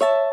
you